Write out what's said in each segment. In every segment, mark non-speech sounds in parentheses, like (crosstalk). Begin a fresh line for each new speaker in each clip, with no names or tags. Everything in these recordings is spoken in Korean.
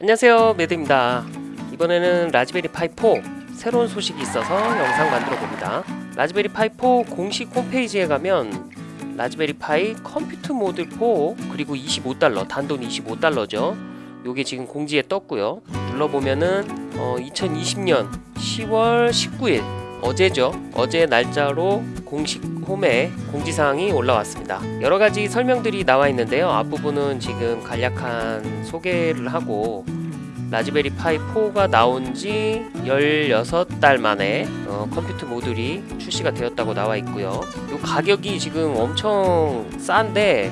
안녕하세요 매드입니다. 이번에는 라즈베리 파이 4 새로운 소식이 있어서 영상 만들어 봅니다. 라즈베리 파이 4 공식 홈페이지에 가면 라즈베리 파이 컴퓨터 모듈 4 그리고 25달러 단돈 25달러죠. 요게 지금 공지에 떴고요. 눌러보면은 어, 2020년 10월 19일 어제죠. 어제 날짜로 공식 홈에 공지사항이 올라왔습니다. 여러가지 설명들이 나와 있는데요. 앞부분은 지금 간략한 소개를 하고 라즈베리 파이 4가 나온 지 16달 만에 어, 컴퓨터 모듈이 출시가 되었다고 나와 있고요. 요 가격이 지금 엄청 싼데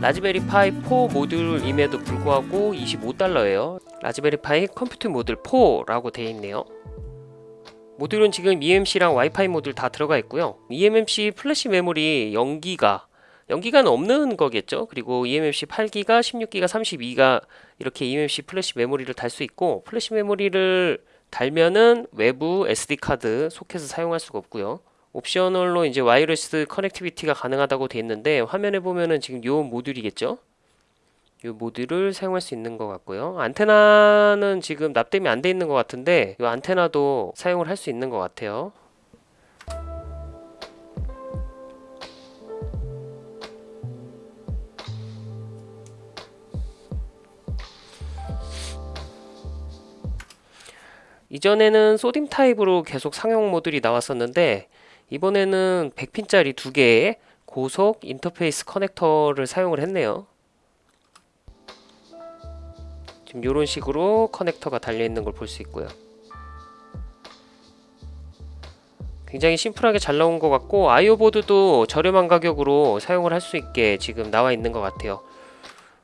라즈베리 파이 4 모듈임에도 불구하고 25달러예요. 라즈베리 파이 컴퓨터 모듈 4라고 되어 있네요 모듈은 지금 eMMC랑 와이파이 모듈 다 들어가 있고요. eMMC 플래시 메모리 0기가 0기가는 없는 거겠죠? 그리고 eMMC 8기가 16기가 32기가 이렇게 eMMC 플래시 메모리를 달 수 있고 플래시 메모리를 달면은 외부 SD카드 소켓을 사용할 수가 없고요. optional로 이제 wireless connectivity가 가능하다고 되어 있는데 화면에 보면은 지금 요 모듈이겠죠 이 모듈을 사용할 수 있는 것 같고요. 안테나는 지금 납땜이 안 돼 있는 것 같은데 이 안테나도 사용을 할 수 있는 것 같아요. 이전에는 SODIMM 타입으로 계속 상용 모듈이 나왔었는데 이번에는 100핀짜리 두 개의 고속 인터페이스 커넥터를 사용을 했네요 지금 이런 식으로 커넥터가 달려있는 걸 볼 수 있고요. 굉장히 심플하게 잘 나온 것 같고 IO 보드도 저렴한 가격으로 사용을 할 수 있게 지금 나와 있는 것 같아요.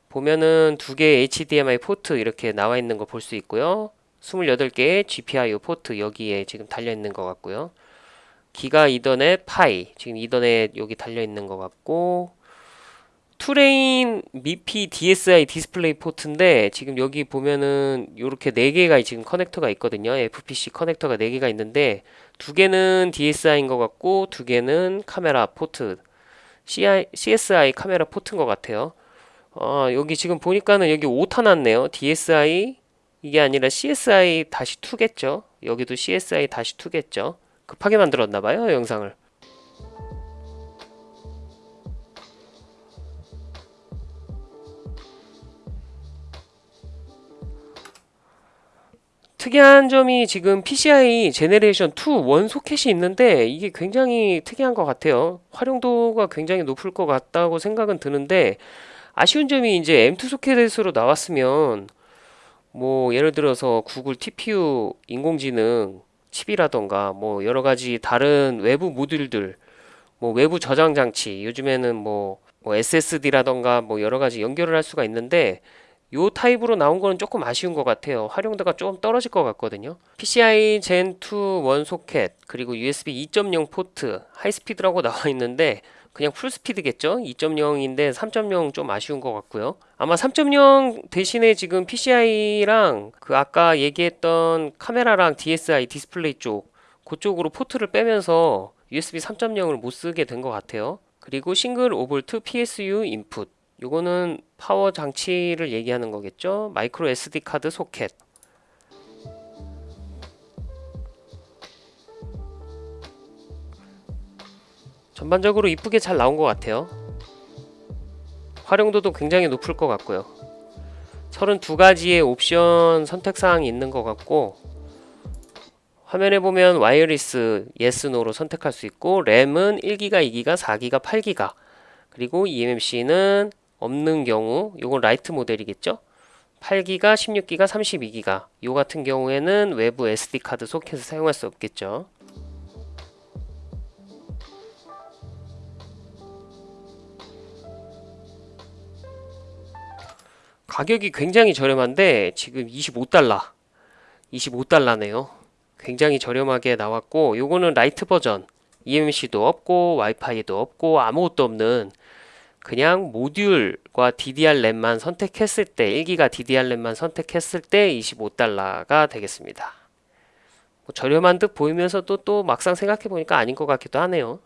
보면은 두 개의 HDMI 포트 이렇게 나와 있는 거 볼 수 있고요. 28개의 GPIO 포트 여기에 지금 달려 있는 것 같고요. 기가 이더넷 파이 지금 이더넷 여기 달려 있는 것 같고 two lane MIPI DSI 디스플레이 포트인데 지금 여기 보면은 이렇게 네 개가 지금 커넥터가 있거든요. FPC 커넥터가 네 개가 있는데 두 개는 DSI인 것 같고 두 개는 카메라 포트 CI, CSI 카메라 포트인 것 같아요. 어, 여기 지금 보니까는 여기 오타 났네요. DSI 이게 아니라 CSI 다시 2겠죠. 여기도 CSI 다시 2겠죠. 급하게 만들었나봐요 영상을. 특이한 점이 지금 PCI 제네레이션 2 원 소켓이 있는데 이게 굉장히 특이한 것 같아요. 활용도가 굉장히 높을 것 같다고 생각은 드는데 아쉬운 점이 이제 M2 소켓으로 나왔으면 뭐 예를 들어서 구글 TPU 인공지능 칩이라던가 뭐 여러 가지 다른 외부 모듈들 뭐 외부 저장 장치 요즘에는 뭐, 뭐 SSD라던가 뭐 여러 가지 연결을 할 수가 있는데 요 타입으로 나온 거는 조금 아쉬운 것 같아요. 활용도가 좀 떨어질 것 같거든요. PCI Gen 2 one 소켓 그리고 USB 2.0 포트 high speed라고 (laughs) 나와 있는데 그냥 full speed겠죠? 2.0인데 3.0 좀 아쉬운 것 같고요. 아마 3.0 대신에 지금 PCI랑 그 아까 얘기했던 카메라랑 DSI 디스플레이 쪽 그쪽으로 포트를 빼면서 USB 3.0을 못 쓰게 된 것 같아요. 그리고 싱글 오볼트 PSU input 이거는 파워 장치를 얘기하는 거겠죠? micro SD 카드 소켓. 전반적으로 이쁘게 잘 나온 것 같아요. 활용도도 굉장히 높을 것 같고요. 32가지의 옵션 선택사항이 있는 것 같고 화면에 보면 wireless yes, no로 선택할 수 있고 램은 1기가, 2기가, 4기가, 8기가 그리고 eMMC는 없는 경우 요건 Lite 모델이겠죠? 8기가 16기가 32기가. 요 같은 경우에는 외부 SD카드 소켓을 사용할 수 없겠죠. 가격이 굉장히 저렴한데 지금 25달러. 25달러네요. 굉장히 저렴하게 나왔고 요거는 라이트 버전. eMC도 없고 와이파이도 없고 아무것도 없는 그냥 모듈과 DDR 램만 선택했을 때 1기가 DDR 램만 선택했을 때 25달러가 되겠습니다. 뭐 저렴한 듯 보이면서도 또 막상 생각해 보니까 아닌 것 같기도 하네요.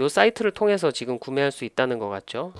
요 사이트를 통해서 지금 구매할 수 있다는 것 같죠.